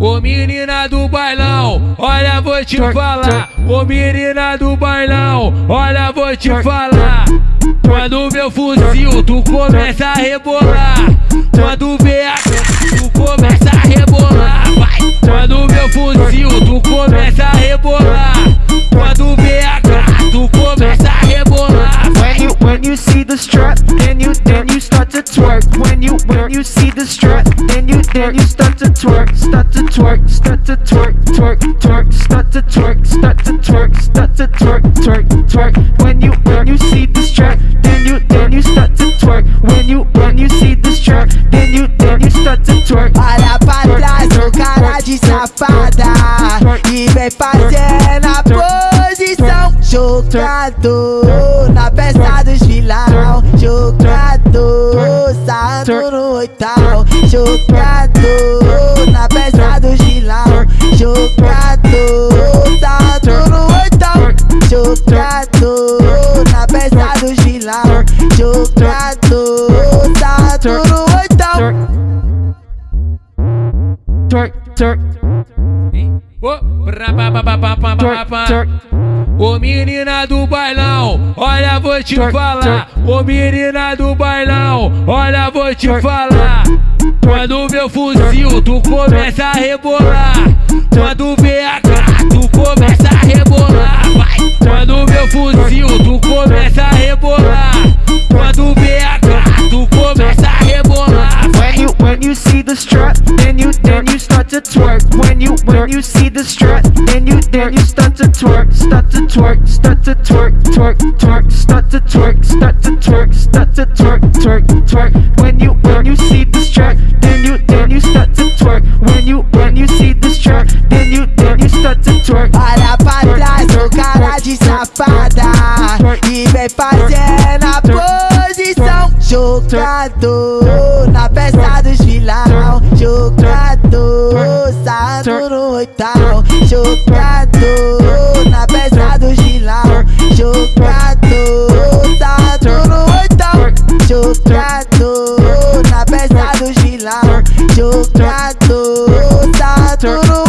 Ô, menina do bailão, olha vou te falar. Ô menina do bailão, olha vou te falar. Quando meu fuzil, tu começa a rebolar. Quando vê a tu começa a rebolar. Vai. Quando meu fuzil, tu começa a rebolar. Quando vê a tu começa a rebolar. When you when you see the strut, you when you see the strut, then you then you start to twerk, start to twerk, start to twerk, twerk, twerk, start to twerk, start to twerk, start to twerk, twerk, twerk. When you when you see the strut, then you then you start to twerk. When you when you see the strut, then you then you start to twerk. Olha pra trás, ô cara de safada E vem fazendo a posição Jogador na peça dos vilão Jogador sarrando no oitão Twerk, twerk, Ô, menina do bailão, olha vou te falar. Ô menina do bailão, olha vou te falar. Quando meu fuzil, tu começa a rebolar. Quando vê a tu começa start to twerk. When you when you see the strut then you then you start to twerk. Start to twerk start to twerk twerk twerk. Start to twerk start to twerk start to twerk twerk twerk. When you when you see the strut then you then you start to twerk. When you when you see the strut then you then you start to twerk. Olha pra cara de safada E vem fazendo a posição jogador na festa dos vilão mortal Jogado na peça do Gilão Chocado tá no oitão Jogado na peça do Gilão Chocado tá no